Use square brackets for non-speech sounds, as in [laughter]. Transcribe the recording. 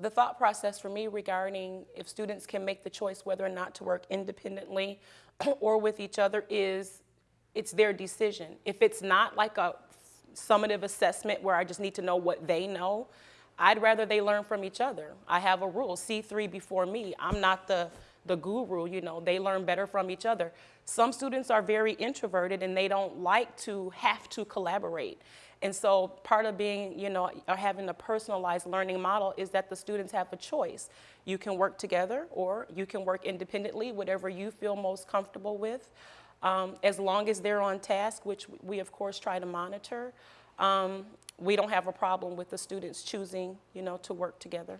the thought process for me regarding if students can make the choice whether or not to work independently [clears throat] or with each other is it's their decision. If it's not like a summative assessment where I just need to know what they know, I'd rather they learn from each other. I have a rule, C3 before me. I'm not the, the guru, you know, they learn better from each other. Some students are very introverted and they don't like to have to collaborate. And so part of being, you know, or having a personalized learning model is that the students have a choice. You can work together or you can work independently, whatever you feel most comfortable with. Um, as long as they're on task, which we of course try to monitor, um, we don't have a problem with the students choosing, you know, to work together.